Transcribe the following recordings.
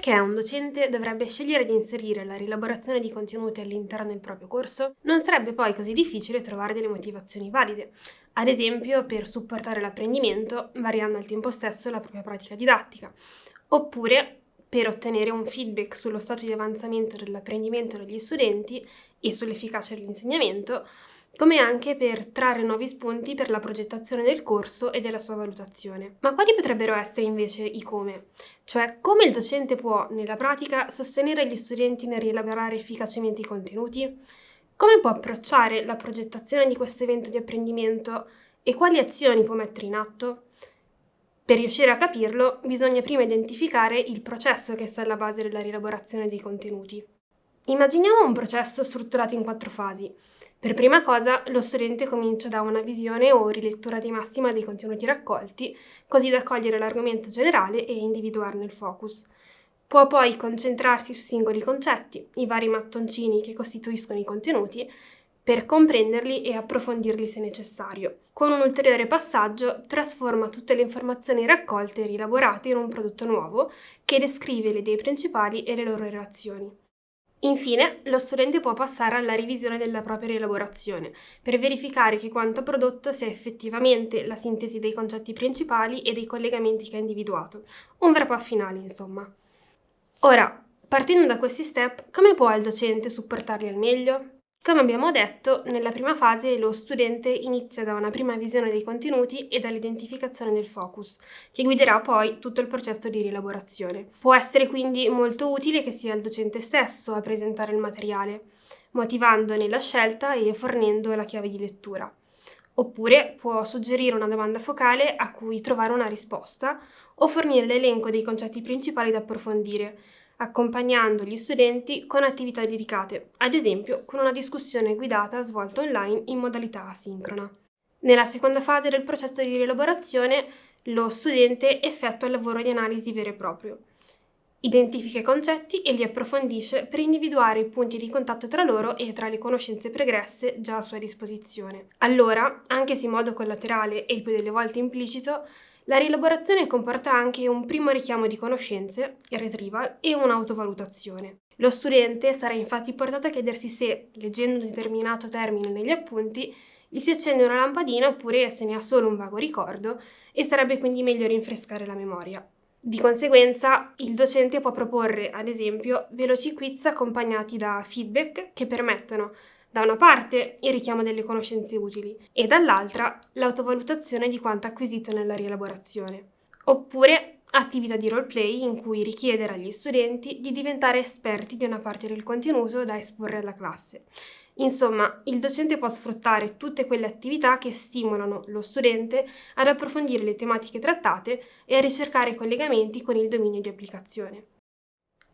Perché un docente dovrebbe scegliere di inserire la rielaborazione di contenuti all'interno del proprio corso? Non sarebbe poi così difficile trovare delle motivazioni valide, ad esempio per supportare l'apprendimento variando al tempo stesso la propria pratica didattica, oppure per ottenere un feedback sullo stato di avanzamento dell'apprendimento degli studenti e sull'efficacia dell'insegnamento, come anche per trarre nuovi spunti per la progettazione del corso e della sua valutazione. Ma quali potrebbero essere invece i come? Cioè, come il docente può, nella pratica, sostenere gli studenti nel rielaborare efficacemente i contenuti? Come può approcciare la progettazione di questo evento di apprendimento e quali azioni può mettere in atto? Per riuscire a capirlo, bisogna prima identificare il processo che sta alla base della rielaborazione dei contenuti. Immaginiamo un processo strutturato in quattro fasi. Per prima cosa, lo studente comincia da una visione o rilettura di massima dei contenuti raccolti, così da cogliere l'argomento generale e individuarne il focus. Può poi concentrarsi su singoli concetti, i vari mattoncini che costituiscono i contenuti, per comprenderli e approfondirli se necessario. Con un ulteriore passaggio trasforma tutte le informazioni raccolte e rielaborate in un prodotto nuovo che descrive le idee principali e le loro relazioni. Infine, lo studente può passare alla revisione della propria rielaborazione per verificare che quanto prodotto sia effettivamente la sintesi dei concetti principali e dei collegamenti che ha individuato, un wrap up finale insomma. Ora, partendo da questi step, come può il docente supportarli al meglio? Come abbiamo detto, nella prima fase lo studente inizia da una prima visione dei contenuti e dall'identificazione del focus, che guiderà poi tutto il processo di rielaborazione. Può essere quindi molto utile che sia il docente stesso a presentare il materiale, motivandone la scelta e fornendo la chiave di lettura. Oppure può suggerire una domanda focale a cui trovare una risposta o fornire l'elenco dei concetti principali da approfondire, accompagnando gli studenti con attività dedicate, ad esempio con una discussione guidata svolta online in modalità asincrona. Nella seconda fase del processo di rielaborazione, lo studente effettua il lavoro di analisi vero e proprio. Identifica i concetti e li approfondisce per individuare i punti di contatto tra loro e tra le conoscenze pregresse già a sua disposizione. Allora, anche se in modo collaterale e il più delle volte implicito, la rielaborazione comporta anche un primo richiamo di conoscenze, il retrieval, e un'autovalutazione. Lo studente sarà infatti portato a chiedersi se, leggendo un determinato termine negli appunti, gli si accende una lampadina oppure se ne ha solo un vago ricordo e sarebbe quindi meglio rinfrescare la memoria. Di conseguenza, il docente può proporre, ad esempio, veloci quiz accompagnati da feedback che permettono da una parte il richiamo delle conoscenze utili e dall'altra l'autovalutazione di quanto acquisito nella rielaborazione. Oppure attività di roleplay in cui richiedere agli studenti di diventare esperti di una parte del contenuto da esporre alla classe. Insomma, il docente può sfruttare tutte quelle attività che stimolano lo studente ad approfondire le tematiche trattate e a ricercare collegamenti con il dominio di applicazione.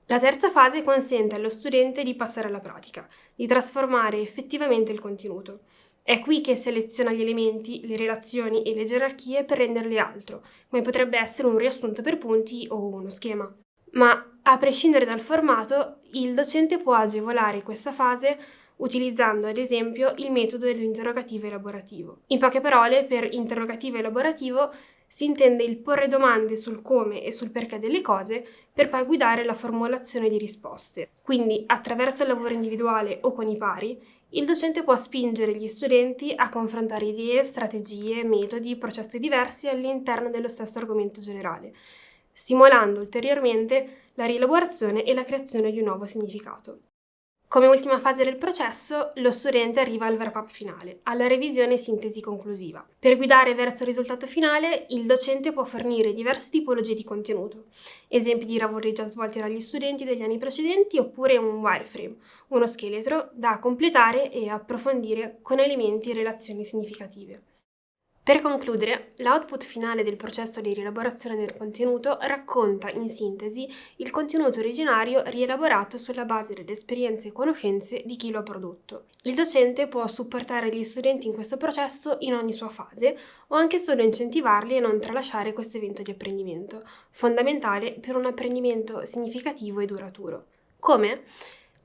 La terza fase consente allo studente di passare alla pratica, di trasformare effettivamente il contenuto. È qui che seleziona gli elementi, le relazioni e le gerarchie per renderle altro, come potrebbe essere un riassunto per punti o uno schema. Ma, a prescindere dal formato, il docente può agevolare questa fase utilizzando ad esempio il metodo dell'interrogativo elaborativo. In poche parole, per interrogativo elaborativo si intende il porre domande sul come e sul perché delle cose per poi guidare la formulazione di risposte. Quindi, attraverso il lavoro individuale o con i pari, il docente può spingere gli studenti a confrontare idee, strategie, metodi, processi diversi all'interno dello stesso argomento generale, stimolando ulteriormente la rielaborazione e la creazione di un nuovo significato. Come ultima fase del processo, lo studente arriva al wrap-up finale, alla revisione e sintesi conclusiva. Per guidare verso il risultato finale, il docente può fornire diverse tipologie di contenuto, esempi di lavori già svolti dagli studenti degli anni precedenti oppure un wireframe, uno scheletro da completare e approfondire con elementi e relazioni significative. Per concludere, l'output finale del processo di rielaborazione del contenuto racconta, in sintesi, il contenuto originario rielaborato sulla base delle esperienze e conoscenze di chi lo ha prodotto. Il docente può supportare gli studenti in questo processo in ogni sua fase o anche solo incentivarli a non tralasciare questo evento di apprendimento, fondamentale per un apprendimento significativo e duraturo. Come?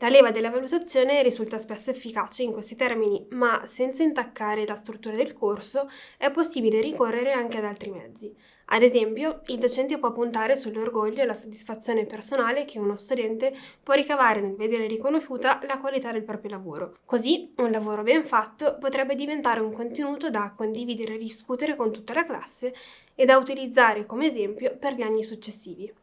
La leva della valutazione risulta spesso efficace in questi termini, ma senza intaccare la struttura del corso è possibile ricorrere anche ad altri mezzi. Ad esempio, il docente può puntare sull'orgoglio e la soddisfazione personale che uno studente può ricavare nel vedere riconosciuta la qualità del proprio lavoro. Così, un lavoro ben fatto potrebbe diventare un contenuto da condividere e discutere con tutta la classe e da utilizzare come esempio per gli anni successivi.